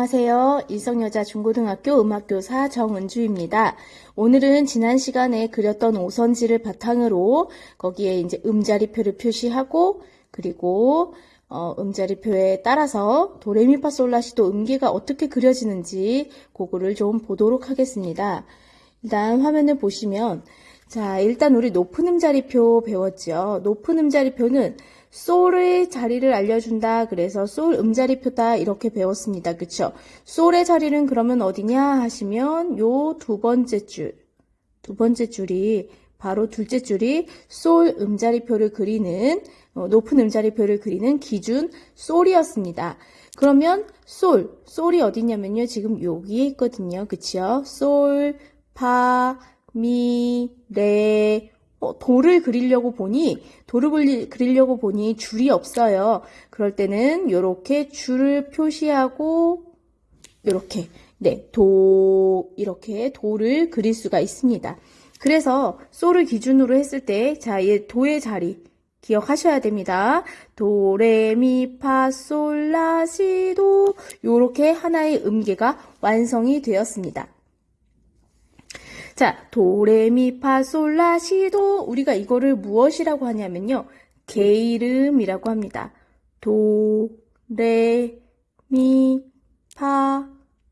안녕하세요. 일성여자 중고등학교 음악교사 정은주입니다. 오늘은 지난 시간에 그렸던 오선지를 바탕으로 거기에 이제 음자리표를 표시하고 그리고 어, 음자리표에 따라서 도레미파솔라시도 음계가 어떻게 그려지는지 그거를 좀 보도록 하겠습니다. 일단 화면을 보시면 자 일단 우리 높은 음자리표 배웠죠. 높은 음자리표는 솔의 자리를 알려준다. 그래서 솔 음자리표다. 이렇게 배웠습니다. 그쵸? 솔의 자리는 그러면 어디냐 하시면 요 두 번째 줄, 두 번째 줄이 바로 둘째 줄이 솔 음자리표를 그리는 어, 높은 음자리표를 그리는 기준 솔이었습니다. 그러면 솔, 솔이 어디냐면요. 지금 여기에 있거든요. 그치요? 솔, 파, 미, 레, 어, 돌을 그리려고 보니 돌을 그리려고 보니 줄이 없어요. 그럴 때는 이렇게 줄을 표시하고 이렇게 네, 도 이렇게 돌을 그릴 수가 있습니다. 그래서 소를 기준으로 했을 때 자, 얘 도의 자리 기억하셔야 됩니다. 도, 레, 미, 파, 솔, 라, 시, 도 요렇게 하나의 음계가 완성이 되었습니다. 자, 도레미파솔라시도 우리가 이거를 무엇이라고 하냐면요. 게이름이라고 합니다. 도, 레, 미, 파,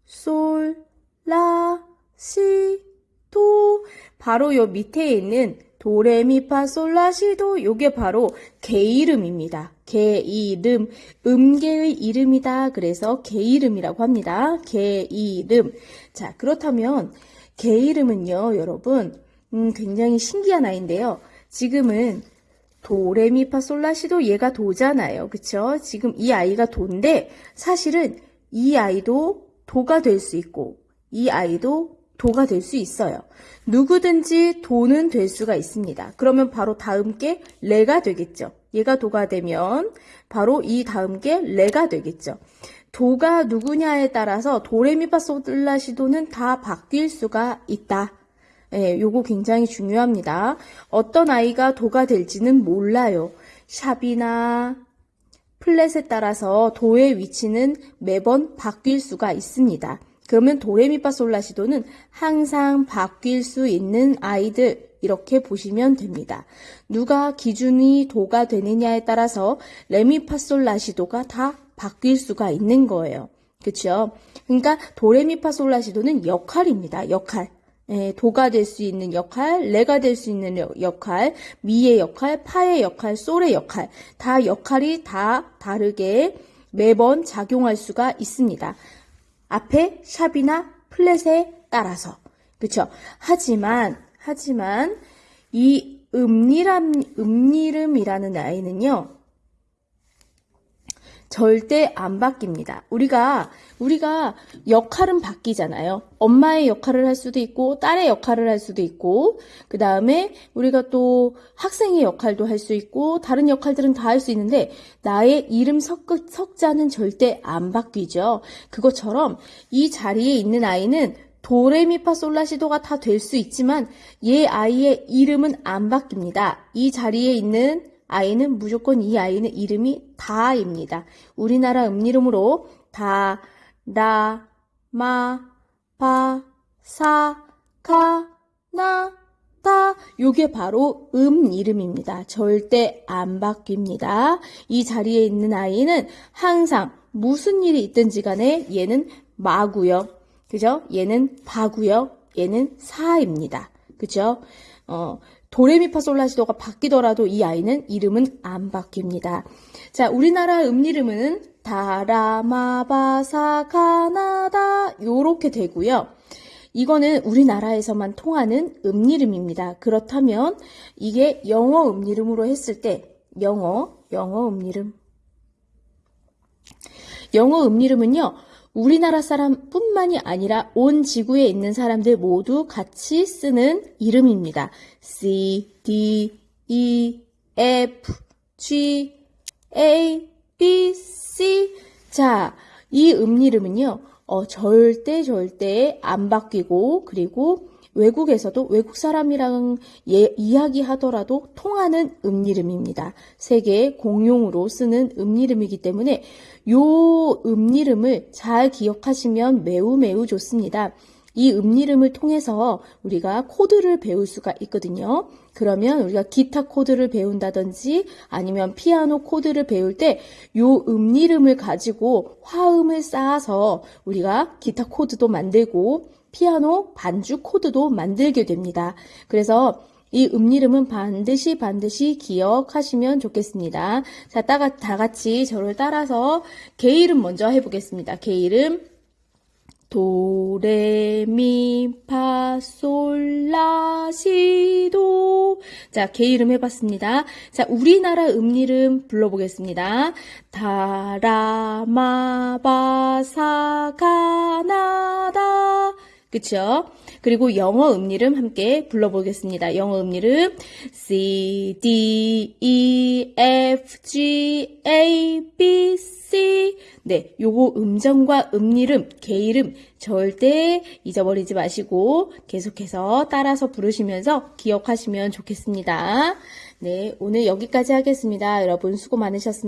솔, 라, 시, 도. 바로 요 밑에 있는 도레미파솔라시도 요게 바로 게이름입니다. 게이름, 음계의 이름이다. 그래서 게이름이라고 합니다. 게이름. 자, 그렇다면 개 이름은요, 여러분, 음, 굉장히 신기한 아이인데요. 지금은 도레미파솔라시도 얘가 도잖아요. 그쵸? 지금 이 아이가 도인데, 사실은 이 아이도 도가 될 수 있고, 이 아이도 도가 될 수 있어요. 누구든지 도는 될 수가 있습니다. 그러면 바로 다음 게 레가 되겠죠. 얘가 도가 되면 바로 이 다음 게 레가 되겠죠. 도가 누구냐에 따라서 도레미파솔라시도는 다 바뀔 수가 있다. 예, 요거 굉장히 중요합니다. 어떤 아이가 도가 될지는 몰라요. 샵이나 플랫에 따라서 도의 위치는 매번 바뀔 수가 있습니다. 그러면 도레미파솔라시도는 항상 바뀔 수 있는 아이들 이렇게 보시면 됩니다. 누가 기준이 도가 되느냐에 따라서 레미파솔라시도가 다 바뀔 수가 있는 거예요. 그렇죠? 그러니까 도레미파솔라시도는 역할입니다. 역할. 예, 도가 될 수 있는 역할, 레가 될 수 있는 역할, 미의 역할, 파의 역할, 솔의 역할. 다 역할이 다 다르게 매번 작용할 수가 있습니다. 앞에 샵이나 플랫에 따라서. 그렇죠? 하지만 하지만 이 음리람 음리름이라는 아이는요. 절대 안 바뀝니다. 우리가 우리가 역할은 바뀌잖아요. 엄마의 역할을 할 수도 있고 딸의 역할을 할 수도 있고 그 다음에 우리가 또 학생의 역할도 할 수 있고 다른 역할들은 다 할 수 있는데 나의 이름 석, 석자는 절대 안 바뀌죠. 그것처럼 이 자리에 있는 아이는 도레미파솔라시도가 다 될 수 있지만 얘 아이의 이름은 안 바뀝니다. 이 자리에 있는 아이는 무조건 이 아이는 이름이 다입니다. 우리나라 음이름으로 다, 라, 마, 바, 사, 가, 나, 다 요게 바로 음 이름입니다. 절대 안 바뀝니다. 이 자리에 있는 아이는 항상 무슨 일이 있든지 간에 얘는 마고요. 그죠? 얘는 바고요. 얘는 사입니다. 그죠? 어, 도레미파솔라시도가 바뀌더라도 이 아이는 이름은 안 바뀝니다. 자, 우리나라 음이름은 다라마바사 가나다 요렇게 되고요. 이거는 우리나라에서만 통하는 음이름입니다. 그렇다면 이게 영어 음이름으로 했을 때 영어 영어 음이름 영어 음이름은요. 우리나라 사람뿐만이 아니라 온 지구에 있는 사람들 모두 같이 쓰는 이름입니다. C, D, E, F, G, A, B, C. 자, 이 음이름은요, 어, 절대 절대 안 바뀌고, 그리고 외국에서도 외국 사람이랑 예, 이야기하더라도 통하는 음이름입니다. 세계 공용으로 쓰는 음이름이기 때문에 요 음이름을 잘 기억하시면 매우 매우 좋습니다. 이 음이름을 통해서 우리가 코드를 배울 수가 있거든요. 그러면 우리가 기타 코드를 배운다든지 아니면 피아노 코드를 배울 때 요 음이름을 가지고 화음을 쌓아서 우리가 기타 코드도 만들고 피아노 반주 코드도 만들게 됩니다. 그래서 이 음이름은 반드시 반드시 기억하시면 좋겠습니다. 자, 따가, 다 같이 저를 따라서 개 이름 먼저 해보겠습니다. 개 이름 도레미파솔라시도 자, 개 이름 해봤습니다. 자, 우리나라 음 이름 불러보겠습니다. 다라마바사가나다 그쵸? 그리고 영어 음이름 함께 불러보겠습니다. 영어 음이름 C, D, E, F, G, A, B, C 네, 요거 음정과 음이름, 개이름 절대 잊어버리지 마시고 계속해서 따라서 부르시면서 기억하시면 좋겠습니다. 네, 오늘 여기까지 하겠습니다. 여러분 수고 많으셨습니다.